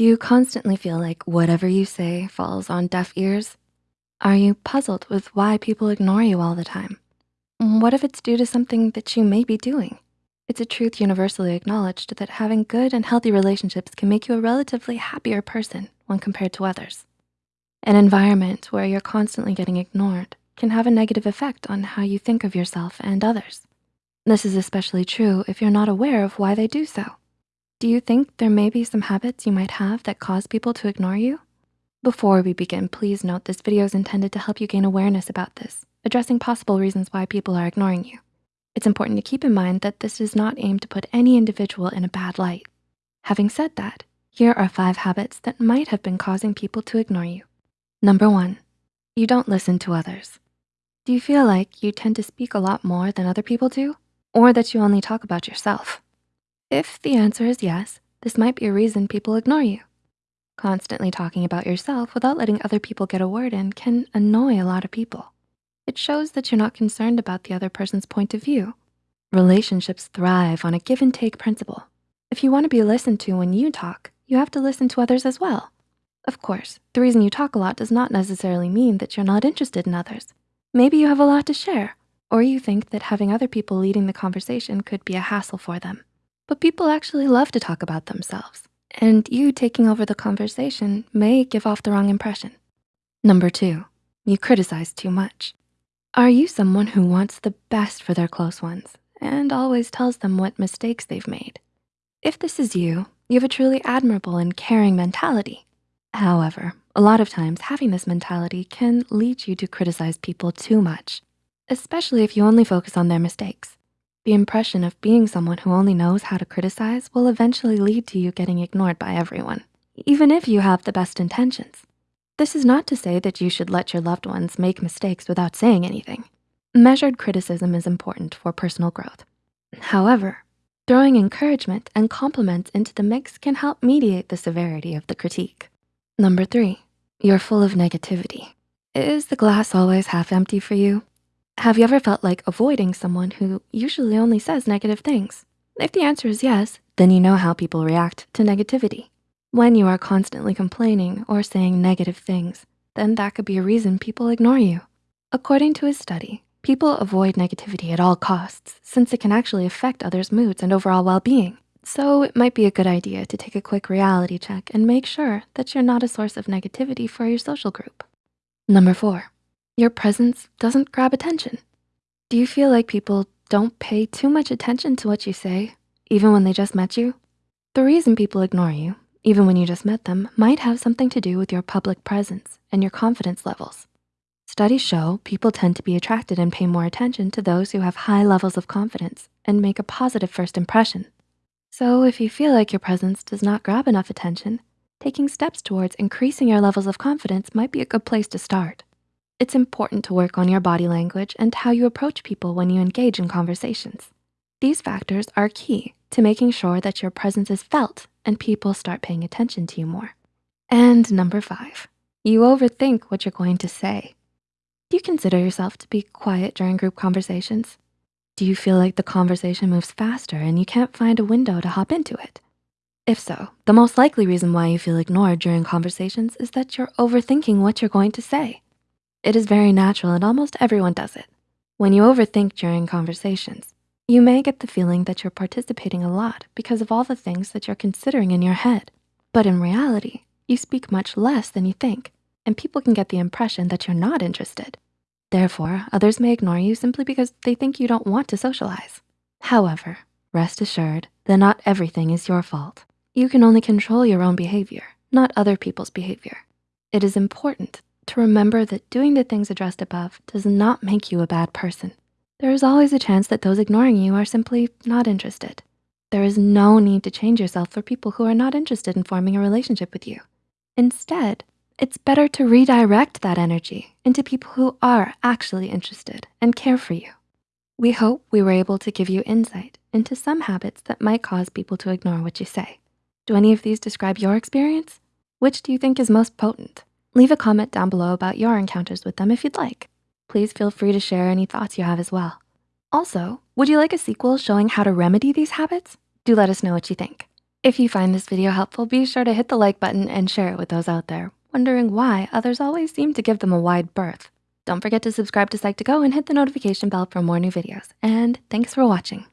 Do you constantly feel like whatever you say falls on deaf ears? Are you puzzled with why people ignore you all the time? Mm, what if it's due to something that you may be doing? It's a truth universally acknowledged that having good and healthy relationships can make you a relatively happier person when compared to others. An environment where you're constantly getting ignored can have a negative effect on how you think of yourself and others. This is especially true if you're not aware of why they do so. Do you think there may be some habits you might have that cause people to ignore you? Before we begin, please note this video is intended to help you gain awareness about this, addressing possible reasons why people are ignoring you. It's important to keep in mind that this is not aimed to put any individual in a bad light. Having said that, here are five habits that might have been causing people to ignore you. Number one, you don't listen to others. Do you feel like you tend to speak a lot more than other people do? Or that you only talk about yourself? If the answer is yes, this might be a reason people ignore you. Constantly talking about yourself without letting other people get a word in can annoy a lot of people. It shows that you're not concerned about the other person's point of view. Relationships thrive on a give and take principle. If you wanna be listened to when you talk, you have to listen to others as well. Of course, the reason you talk a lot does not necessarily mean that you're not interested in others. Maybe you have a lot to share, or you think that having other people leading the conversation could be a hassle for them. But people actually love to talk about themselves and you taking over the conversation may give off the wrong impression. Number two, you criticize too much. Are you someone who wants the best for their close ones and always tells them what mistakes they've made? If this is you, you have a truly admirable and caring mentality. However, a lot of times having this mentality can lead you to criticize people too much, especially if you only focus on their mistakes. The impression of being someone who only knows how to criticize will eventually lead to you getting ignored by everyone, even if you have the best intentions. This is not to say that you should let your loved ones make mistakes without saying anything. Measured criticism is important for personal growth. However, throwing encouragement and compliments into the mix can help mediate the severity of the critique. Number three, you're full of negativity. Is the glass always half empty for you? Have you ever felt like avoiding someone who usually only says negative things? If the answer is yes, then you know how people react to negativity. When you are constantly complaining or saying negative things, then that could be a reason people ignore you. According to a study, people avoid negativity at all costs since it can actually affect others' moods and overall well-being. So it might be a good idea to take a quick reality check and make sure that you're not a source of negativity for your social group. Number four, your presence doesn't grab attention. Do you feel like people don't pay too much attention to what you say, even when they just met you? The reason people ignore you, even when you just met them, might have something to do with your public presence and your confidence levels. Studies show people tend to be attracted and pay more attention to those who have high levels of confidence and make a positive first impression. So if you feel like your presence does not grab enough attention, taking steps towards increasing your levels of confidence might be a good place to start. It's important to work on your body language and how you approach people when you engage in conversations. These factors are key to making sure that your presence is felt and people start paying attention to you more. And number five, you overthink what you're going to say. Do you consider yourself to be quiet during group conversations? Do you feel like the conversation moves faster and you can't find a window to hop into it? If so, the most likely reason why you feel ignored during conversations is that you're overthinking what you're going to say. It is very natural and almost everyone does it. When you overthink during conversations, you may get the feeling that you're participating a lot because of all the things that you're considering in your head. But in reality, you speak much less than you think, and people can get the impression that you're not interested. Therefore, others may ignore you simply because they think you don't want to socialize. However, rest assured that not everything is your fault. You can only control your own behavior, not other people's behavior. It is important to remember that doing the things addressed above does not make you a bad person. There is always a chance that those ignoring you are simply not interested. There is no need to change yourself for people who are not interested in forming a relationship with you. Instead, it's better to redirect that energy into people who are actually interested and care for you. We hope we were able to give you insight into some habits that might cause people to ignore what you say. Do any of these describe your experience? Which do you think is most potent? Leave a comment down below about your encounters with them if you'd like. Please feel free to share any thoughts you have as well. Also, would you like a sequel showing how to remedy these habits? Do let us know what you think. If you find this video helpful, be sure to hit the like button and share it with those out there, wondering why others always seem to give them a wide berth. Don't forget to subscribe to Psych2Go and hit the notification bell for more new videos. And thanks for watching.